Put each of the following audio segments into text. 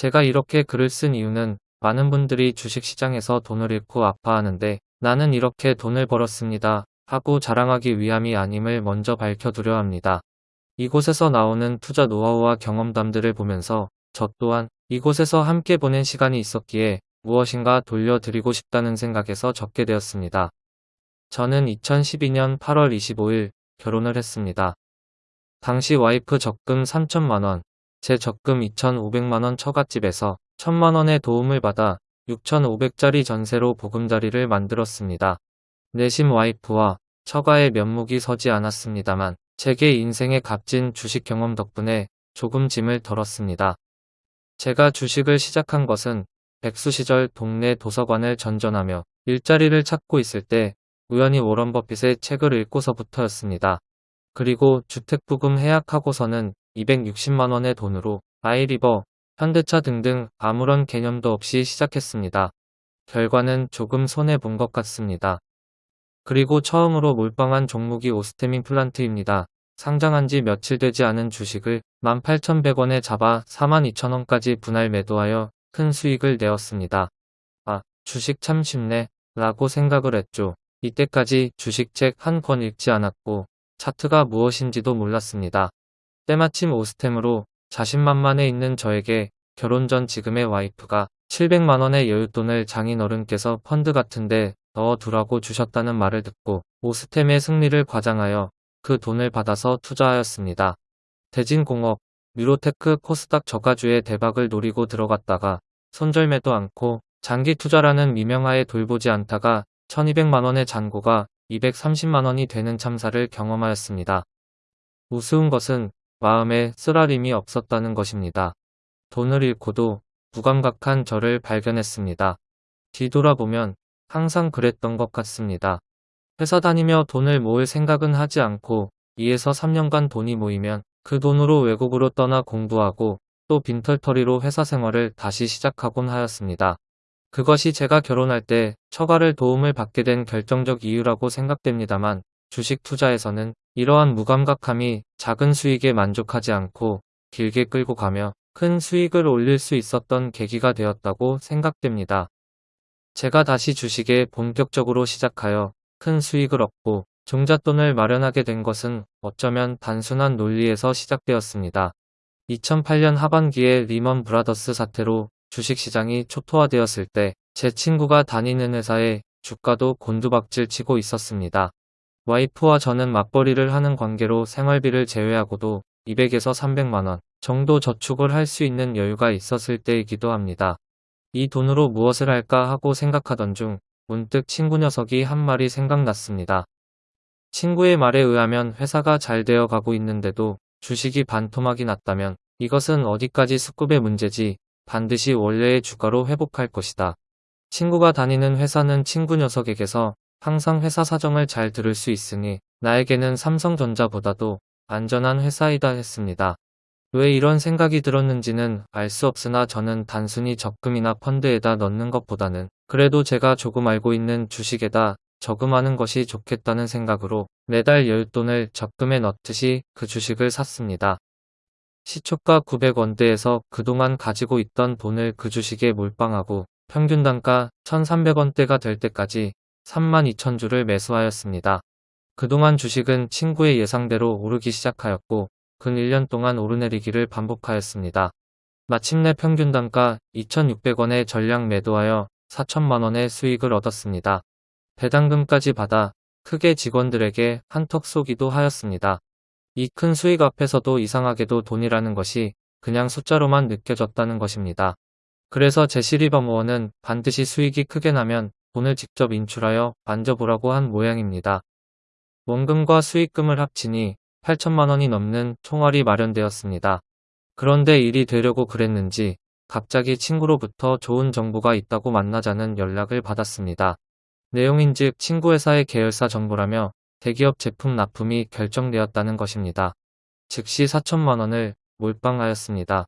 제가 이렇게 글을 쓴 이유는 많은 분들이 주식시장에서 돈을 잃고 아파하는데 나는 이렇게 돈을 벌었습니다 하고 자랑하기 위함이 아님을 먼저 밝혀두려 합니다. 이곳에서 나오는 투자 노하우와 경험담들을 보면서 저 또한 이곳에서 함께 보낸 시간이 있었기에 무엇인가 돌려드리고 싶다는 생각에서 적게 되었습니다. 저는 2012년 8월 25일 결혼을 했습니다. 당시 와이프 적금 3천만원, 제 적금 2,500만원 처갓집에서 1천만원의 도움을 받아 6,500짜리 전세로 보금자리를 만들었습니다. 내심 와이프와 처가의 면목이 서지 않았습니다만 제게 인생의 값진 주식 경험 덕분에 조금 짐을 덜었습니다. 제가 주식을 시작한 것은 백수 시절 동네 도서관을 전전하며 일자리를 찾고 있을 때 우연히 워런 버핏의 책을 읽고서부터였습니다. 그리고 주택부금 해약하고서는 260만원의 돈으로 아이리버, 현대차 등등 아무런 개념도 없이 시작했습니다. 결과는 조금 손해본 것 같습니다. 그리고 처음으로 몰빵한 종목이 오스테민 플란트입니다. 상장한 지 며칠 되지 않은 주식을 18,100원에 잡아 42,000원까지 분할 매도하여 큰 수익을 내었습니다. 아, 주식 참 쉽네 라고 생각을 했죠. 이때까지 주식책 한 권 읽지 않았고 차트가 무엇인지도 몰랐습니다. 때마침 오스템으로 자신만만해 있는 저에게 결혼 전 지금의 와이프가 700만원의 여윳돈을 장인어른께서 펀드 같은데 넣어두라고 주셨다는 말을 듣고 오스템의 승리를 과장하여 그 돈을 받아서 투자하였습니다. 대진공업, 뮤로테크 코스닥 저가주의 대박을 노리고 들어갔다가 손절매도 않고 장기 투자라는 미명하에 돌보지 않다가 1200만원의 잔고가 230만원이 되는 참사를 경험하였습니다. 우스운 것은 마음에 쓰라림이 없었다는 것입니다. 돈을 잃고도 무감각한 저를 발견했습니다. 뒤돌아보면 항상 그랬던 것 같습니다. 회사 다니며 돈을 모을 생각은 하지 않고 2에서 3년간 돈이 모이면 그 돈으로 외국으로 떠나 공부하고 또 빈털터리로 회사 생활을 다시 시작하곤 하였습니다. 그것이 제가 결혼할 때 처가를 도움을 받게 된 결정적 이유라고 생각됩니다만 주식 투자에서는 이러한 무감각함이 작은 수익에 만족하지 않고 길게 끌고 가며 큰 수익을 올릴 수 있었던 계기가 되었다고 생각됩니다. 제가 다시 주식에 본격적으로 시작하여 큰 수익을 얻고 종잣돈을 마련하게 된 것은 어쩌면 단순한 논리에서 시작되었습니다. 2008년 하반기에 리먼 브라더스 사태로 주식시장이 초토화되었을 때 제 친구가 다니는 회사에 주가도 곤두박질 치고 있었습니다. 와이프와 저는 맞벌이를 하는 관계로 생활비를 제외하고도 200에서 300만원 정도 저축을 할 수 있는 여유가 있었을 때이기도 합니다. 이 돈으로 무엇을 할까 하고 생각하던 중 문득 친구 녀석이 한 말이 생각났습니다. 친구의 말에 의하면 회사가 잘 되어 가고 있는데도 주식이 반토막이 났다면 이것은 어디까지 수급의 문제지 반드시 원래의 주가로 회복할 것이다. 친구가 다니는 회사는 친구 녀석에게서 항상 회사 사정을 잘 들을 수 있으니 나에게는 삼성전자보다도 안전한 회사이다 했습니다. 왜 이런 생각이 들었는지는 알 수 없으나 저는 단순히 적금이나 펀드에다 넣는 것보다는 그래도 제가 조금 알고 있는 주식에다 저금하는 것이 좋겠다는 생각으로 매달 열돈을 적금에 넣듯이 그 주식을 샀습니다. 시초가 900원대에서 그동안 가지고 있던 돈을 그 주식에 몰빵하고 평균 단가 1300원대가 될 때까지 32,000주를 매수하였습니다. 그동안 주식은 친구의 예상대로 오르기 시작하였고 근 1년 동안 오르내리기를 반복하였습니다. 마침내 평균 단가 2,600원에 전량 매도하여 4천만원의 수익을 얻었습니다. 배당금까지 받아 크게 직원들에게 한턱 쏘기도 하였습니다. 이 큰 수익 앞에서도 이상하게도 돈이라는 것이 그냥 숫자로만 느껴졌다는 것입니다. 그래서 제시리버모어는 반드시 수익이 크게 나면 돈을 직접 인출하여 만져보라고 한 모양입니다. 원금과 수익금을 합치니 8천만 원이 넘는 총알이 마련되었습니다. 그런데 일이 되려고 그랬는지 갑자기 친구로부터 좋은 정보가 있다고 만나자는 연락을 받았습니다. 내용인즉 친구 회사의 계열사 정보라며 대기업 제품 납품이 결정되었다는 것입니다. 즉시 4천만 원을 몰빵하였습니다.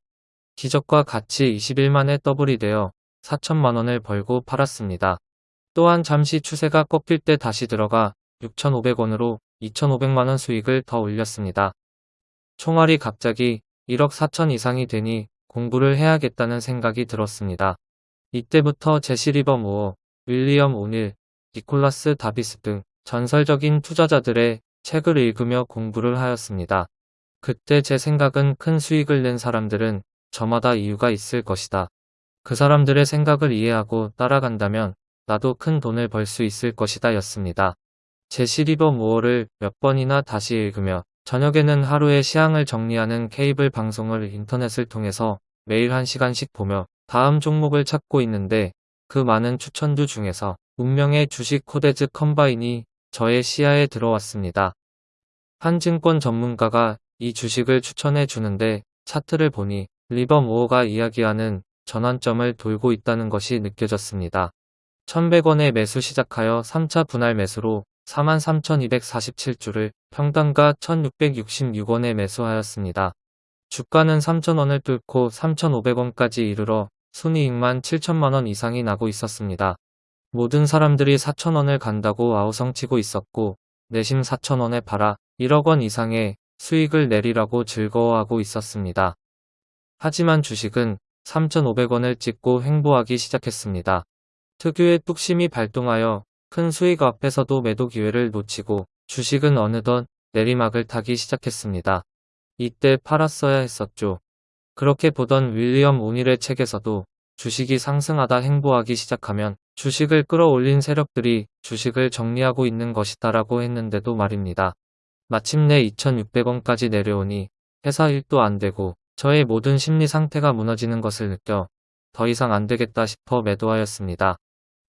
기적과 같이 21만에 더블이 되어 4천만 원을 벌고 팔았습니다. 또한 잠시 추세가 꺾일 때 다시 들어가 6,500원으로 2,500만원 수익을 더 올렸습니다. 총알이 갑자기 1억 4천 이상이 되니 공부를 해야겠다는 생각이 들었습니다. 이때부터 제시 리버 무어, 윌리엄 오닐, 니콜라스 다바스 등 전설적인 투자자들의 책을 읽으며 공부를 하였습니다. 그때 제 생각은 큰 수익을 낸 사람들은 저마다 이유가 있을 것이다. 그 사람들의 생각을 이해하고 따라간다면 나도 큰 돈을 벌 수 있을 것이다 였습니다. 제시 리버모어를 몇 번이나 다시 읽으며 저녁에는 하루의 시황을 정리하는 케이블 방송을 인터넷을 통해서 매일 1시간씩 보며 다음 종목을 찾고 있는데 그 많은 추천주 중에서 운명의 주식 코데즈 컴바인이 저의 시야에 들어왔습니다. 한 증권 전문가가 이 주식을 추천해 주는데 차트를 보니 리버모어가 이야기하는 전환점을 돌고 있다는 것이 느껴졌습니다. 1100원에 매수 시작하여 3차 분할 매수로 43,247주를 평단가 1,666원에 매수하였습니다. 주가는 3,000원을 뚫고 3,500원까지 이르러 순이익만 7천만원 이상이 나고 있었습니다. 모든 사람들이 4천원을 간다고 아우성치고 있었고 내심 4천원에 팔아 1억 원 이상의 수익을 내리라고 즐거워하고 있었습니다. 하지만 주식은 3,500원을 찍고 횡보하기 시작했습니다. 특유의 뚝심이 발동하여 큰 수익 앞에서도 매도 기회를 놓치고 주식은 어느덧 내리막을 타기 시작했습니다. 이때 팔았어야 했었죠. 그렇게 보던 윌리엄 오닐의 책에서도 주식이 상승하다 행보하기 시작하면 주식을 끌어올린 세력들이 주식을 정리하고 있는 것이다 라고 했는데도 말입니다. 마침내 2,600원까지 내려오니 회사 일도 안 되고 저의 모든 심리 상태가 무너지는 것을 느껴 더 이상 안 되겠다 싶어 매도하였습니다.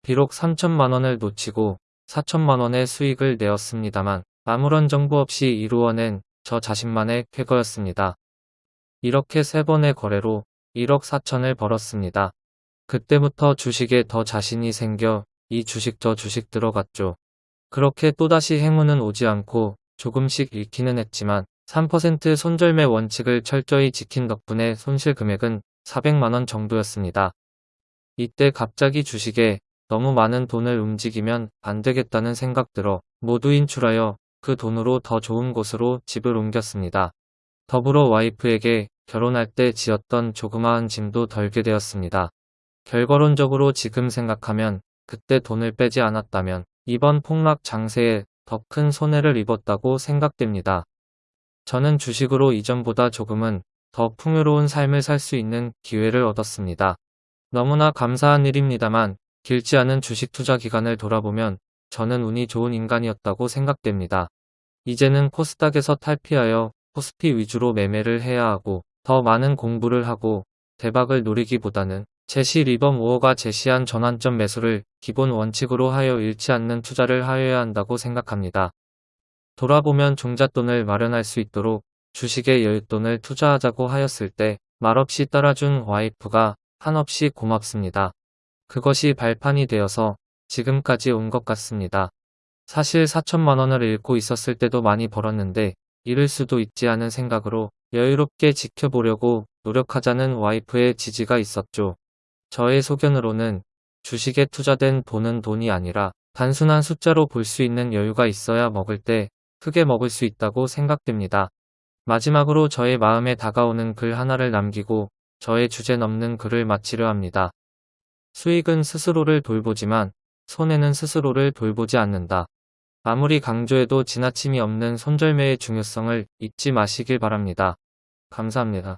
비록 3천만원을 놓치고 4천만원의 수익을 내었습니다만 아무런 정보 없이 이루어낸 저 자신만의 쾌거였습니다. 이렇게 세 번의 거래로 1억 4천을 벌었습니다. 그때부터 주식에 더 자신이 생겨 이 주식 저 주식 들어갔죠. 그렇게 또다시 행운은 오지 않고 조금씩 잃기는 했지만 3% 손절매 원칙을 철저히 지킨 덕분에 손실 금액은 400만원 정도였습니다. 이때 갑자기 주식에 너무 많은 돈을 움직이면 안 되겠다는 생각 들어 모두 인출하여 그 돈으로 더 좋은 곳으로 집을 옮겼습니다. 더불어 와이프에게 결혼할 때 지었던 조그마한 짐도 덜게 되었습니다. 결과론적으로 지금 생각하면 그때 돈을 빼지 않았다면 이번 폭락 장세에 더 큰 손해를 입었다고 생각됩니다. 저는 주식으로 이전보다 조금은 더 풍요로운 삶을 살 수 있는 기회를 얻었습니다. 너무나 감사한 일입니다만 길지 않은 주식 투자 기간을 돌아보면 저는 운이 좋은 인간이었다고 생각됩니다. 이제는 코스닥에서 탈피하여 코스피 위주로 매매를 해야 하고 더 많은 공부를 하고 대박을 노리기보다는 제시 리범 우어가 제시한 전환점 매수를 기본 원칙으로 하여 잃지 않는 투자를 하여야 한다고 생각합니다. 돌아보면 종잣돈을 마련할 수 있도록 주식에 여윳돈을 투자하자고 하였을 때 말없이 따라준 와이프가 한없이 고맙습니다. 그것이 발판이 되어서 지금까지 온 것 같습니다. 사실 4천만 원을 잃고 있었을 때도 많이 벌었는데 잃을 수도 있지 않은 생각으로 여유롭게 지켜보려고 노력하자는 와이프의 지지가 있었죠. 저의 소견으로는 주식에 투자된 돈은 돈이 아니라 단순한 숫자로 볼 수 있는 여유가 있어야 먹을 때 크게 먹을 수 있다고 생각됩니다. 마지막으로 저의 마음에 다가오는 글 하나를 남기고 저의 주제 넘는 글을 마치려 합니다. 수익은 스스로를 돌보지만 손해는 스스로를 돌보지 않는다. 아무리 강조해도 지나침이 없는 손절매의 중요성을 잊지 마시길 바랍니다. 감사합니다.